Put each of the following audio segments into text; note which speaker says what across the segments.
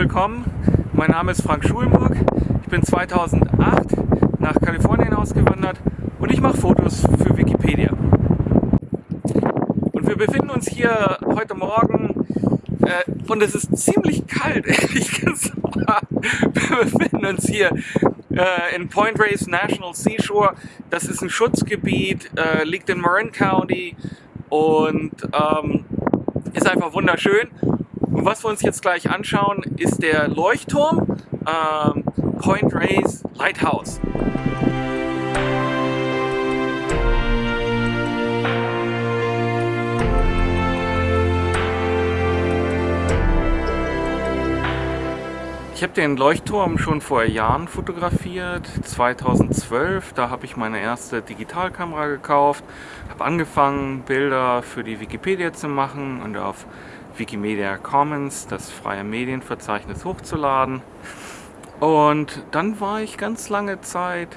Speaker 1: willkommen. Mein Name ist Frank Schulenburg. Ich bin 2008 nach Kalifornien ausgewandert und ich mache Fotos für Wikipedia. Und wir befinden uns hier heute Morgen äh, und es ist ziemlich kalt, ehrlich gesagt. Wir befinden uns hier äh, in Point Reyes National Seashore. Das ist ein Schutzgebiet, äh, liegt in Marin County und ähm, ist einfach wunderschön. Und was wir uns jetzt gleich anschauen, ist der Leuchtturm ähm, Point Reyes Lighthouse. Ich habe den Leuchtturm schon vor Jahren fotografiert, 2012. Da habe ich meine erste Digitalkamera gekauft, habe angefangen Bilder für die Wikipedia zu machen und auf Wikimedia Commons, das freie Medienverzeichnis, hochzuladen. Und dann war ich ganz lange Zeit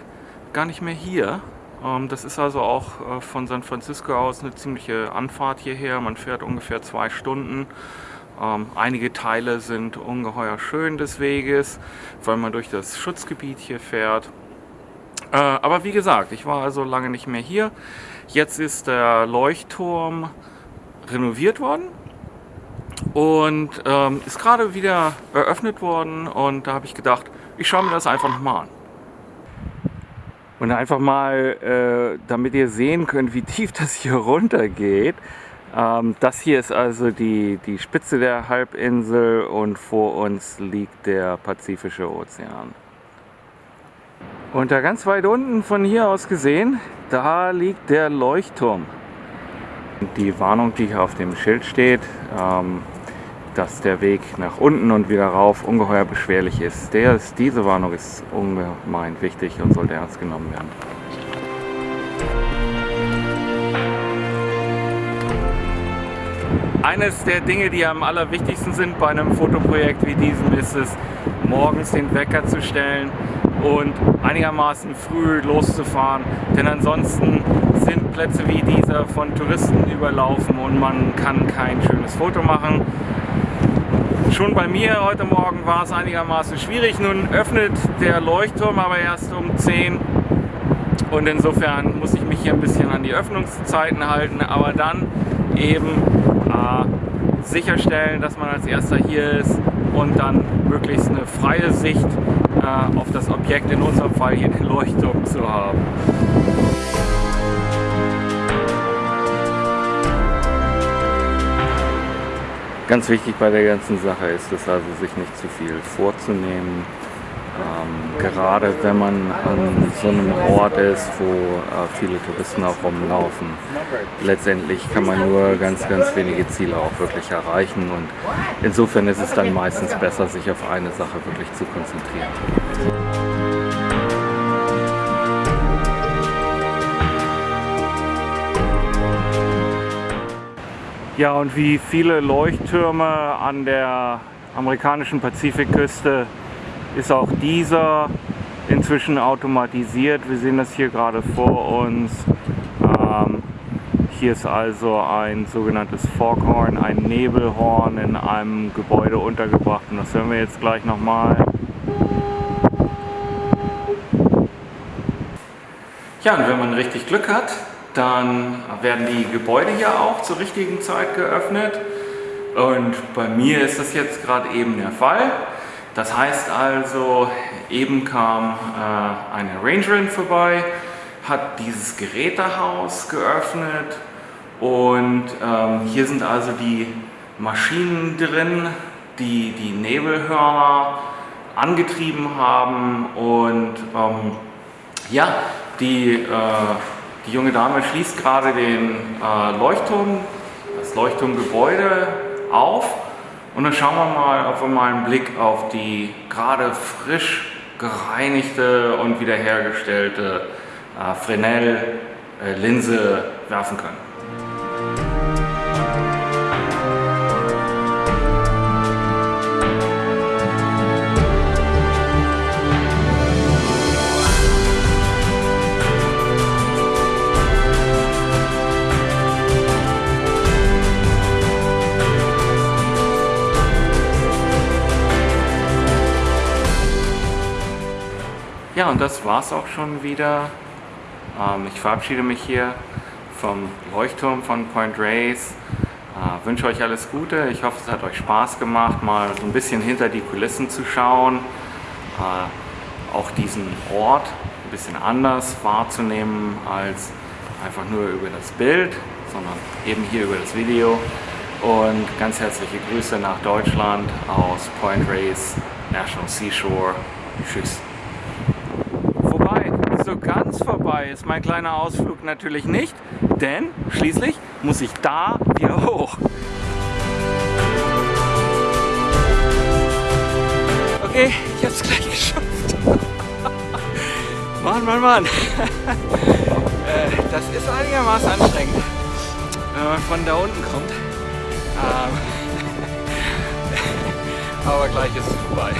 Speaker 1: gar nicht mehr hier. Ähm, das ist also auch äh, von San Francisco aus eine ziemliche Anfahrt hierher. Man fährt ungefähr zwei Stunden. Ähm, einige Teile sind ungeheuer schön des Weges, weil man durch das Schutzgebiet hier fährt. Äh, aber wie gesagt, ich war also lange nicht mehr hier. Jetzt ist der Leuchtturm renoviert worden und ähm, ist gerade wieder eröffnet worden und da habe ich gedacht, ich schaue mir das einfach nochmal an. Und einfach mal, äh, damit ihr sehen könnt, wie tief das hier runter geht. Ähm, das hier ist also die, die Spitze der Halbinsel und vor uns liegt der Pazifische Ozean. Und da ganz weit unten von hier aus gesehen, da liegt der Leuchtturm. Die Warnung, die hier auf dem Schild steht, ähm, dass der Weg nach unten und wieder rauf ungeheuer beschwerlich ist. Der ist diese Warnung ist ungemein wichtig und sollte ernst genommen werden. Eines der Dinge, die am allerwichtigsten sind bei einem Fotoprojekt wie diesem, ist es, morgens den Wecker zu stellen und einigermaßen früh loszufahren, denn ansonsten Plätze wie dieser von Touristen überlaufen und man kann kein schönes Foto machen. Schon bei mir heute Morgen war es einigermaßen schwierig. Nun öffnet der Leuchtturm aber erst um 10 und insofern muss ich mich hier ein bisschen an die Öffnungszeiten halten, aber dann eben äh, sicherstellen, dass man als erster hier ist und dann möglichst eine freie Sicht äh, auf das Objekt, in unserem Fall hier den Leuchtturm zu haben. Ganz wichtig bei der ganzen Sache ist es also, sich nicht zu viel vorzunehmen. Ähm, gerade wenn man an so einem Ort ist, wo äh, viele Touristen auch rumlaufen, letztendlich kann man nur ganz, ganz wenige Ziele auch wirklich erreichen und insofern ist es dann meistens besser, sich auf eine Sache wirklich zu konzentrieren. Ja, und wie viele Leuchttürme an der amerikanischen Pazifikküste ist auch dieser inzwischen automatisiert. Wir sehen das hier gerade vor uns. Ähm, hier ist also ein sogenanntes Foghorn, ein Nebelhorn in einem Gebäude untergebracht und das hören wir jetzt gleich nochmal. Ja, und wenn man richtig Glück hat, dann werden die Gebäude hier auch zur richtigen Zeit geöffnet. Und bei mir ist das jetzt gerade eben der Fall. Das heißt also, eben kam äh, eine Rangerin vorbei, hat dieses Gerätehaus geöffnet und ähm, hier sind also die Maschinen drin, die die Nebelhörner angetrieben haben und ähm, ja, die äh, die junge Dame schließt gerade den äh, Leuchtturm, das Leuchtturmgebäude auf und dann schauen wir mal, ob wir mal einen Blick auf die gerade frisch gereinigte und wiederhergestellte äh, Fresnel-Linse äh, werfen können. Ja, und das war's auch schon wieder. Ähm, ich verabschiede mich hier vom Leuchtturm von Point Reyes. Äh, wünsche euch alles Gute. Ich hoffe, es hat euch Spaß gemacht, mal so ein bisschen hinter die Kulissen zu schauen. Äh, auch diesen Ort ein bisschen anders wahrzunehmen als einfach nur über das Bild, sondern eben hier über das Video. Und ganz herzliche Grüße nach Deutschland aus Point Reyes National Seashore. Tschüss. Wobei, so ganz vorbei ist mein kleiner Ausflug natürlich nicht, denn schließlich muss ich da wieder hoch. Okay, ich hab's gleich geschafft. Mann, Mann, Mann. Äh, das ist einigermaßen anstrengend, wenn man von da unten kommt. Ähm, aber gleich ist es vorbei.